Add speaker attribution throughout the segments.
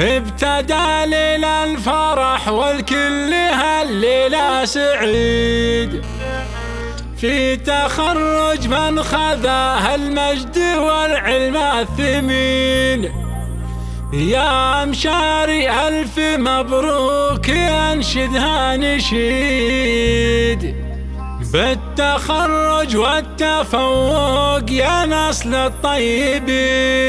Speaker 1: ابتدى ليل الفرح والكل هالليلة سعيد. في تخرج من خذاه المجد والعلم الثمين. يا مشاري ألف مبروك ينشدها نشيد. بالتخرج والتفوق يا نسل الطيبين.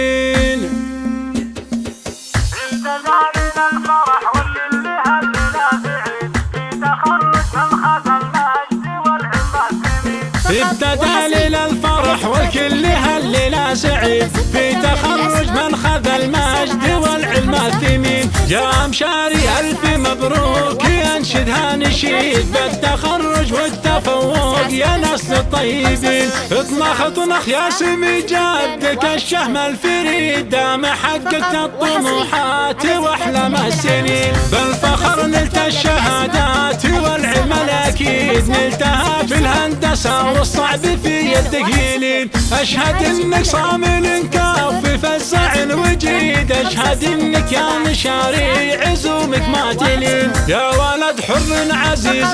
Speaker 1: سعيد في تخرج من خذ المجد والعلم الثمين. يا مشاري ألف مبروك ينشدها نشيد بالتخرج والتفوق. يا نسل الطيبين اطمخ اطمخ يا سمي جدك الشهم الفريد دام حققت الطموحات وأحلام السنين. بالفخر نلت الشهادات والعلم الأكيد نلتها في الهندسة والصعب في يدك يلين أشهد إنك صامل كافي فزع وجيد أشهد إنك يا مشاري عزومك ما تلين يا ولد حر عزيز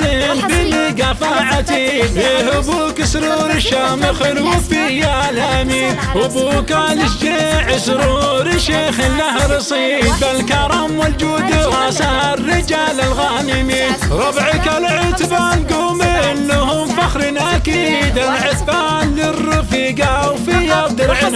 Speaker 1: بلقفاعتي فيه أبوك سرور الشامخ الوفي يا الامين أبوك الشجيع سرور شيخ له رصيد بالكرم والجود رأس الرجال الغانمين ربعك العتبان قوم لهم فخر أكيد. العتبان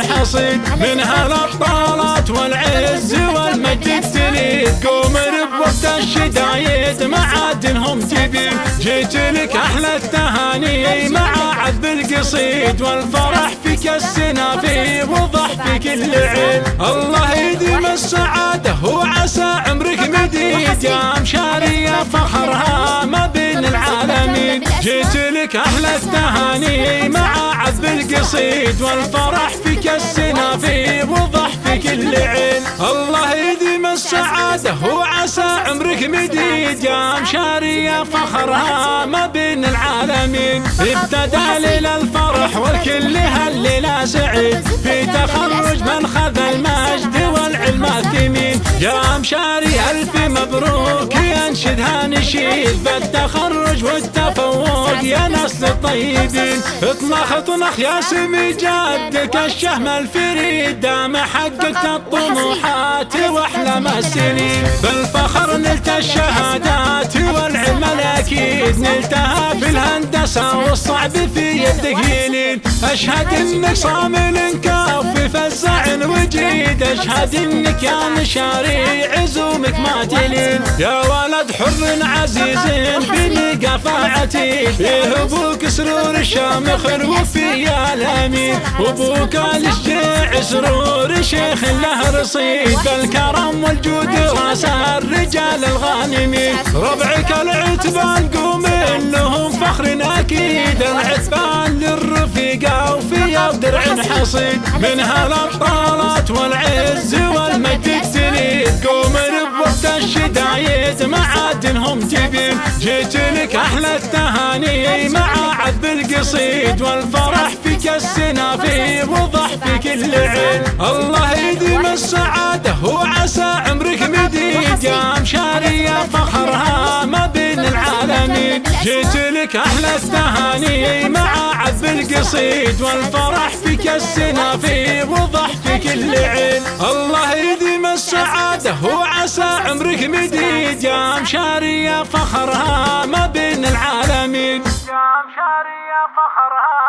Speaker 1: حصيد منها الابطالات والعز والمجد تليد. قوم ربوت الشدايد معادنهم تبين جيت لك أحلى التهاني مع عذب القصيد. والفرح فيك السنافي وضح في كل عين الله يديم السعادة وعسى عمرك مديد. يا مشاري فخرها ما العالمين جيت لك أحلى التهاني مع عذب القصيد والفرح فيك السنافي وضح في كل عين الله يديم السعادة وعسى عمرك مديد. يا مشاري فخرها ما بين العالمين. ابتدى ليل الفرح والكل هالليلة سعيد في تخرج من خذ المجد والعلم الثمين. يا مشاري ألف مبروك ينشدها نشيد. بالتخرج والتفوق يا نسل الطيبين اطمخ اطمخ يا سمي جدك الشهم الفريد دام حققت الطموحات واحلام السنين. بالفخر نلت الشهادات والعلم الأكيد نلتها في الهندسة والصعب في يدك يلين أشهد إنك صامل كافي فزع وجيد أشهد إنك يا مشاري عزومك ما تلين يا ولد حر عزيز بنقفاعتي فيه أبوك سرور الشامخ الوفي يا الامين وابوك الشجيع سرور شيخ له رصيد. بالكرم والجود رأس الرجال الغانمين ربعك العتبان قوم لهم فخر أكيد. العتبان للرفيقة وفي درع حصيد. منها الأبطالات والعز والمجد تليد قوم الشدايد معادنهم تبين جيت لك أحلى التهاني مع عذب القصيد والفرح فيك السنافي وضح في كل عين. الله يديم السعادة وعسى عمرك مديد يا مشاري فخرها ما بين العالمين. جيت لك أحلى التهاني مع عذب القصيد والفرح فيك السنافي وضح في كل عين. الله يديم السعادة عمرك مديد يا مشاري فخرها ما بين العالمين. يا مشاري فخرها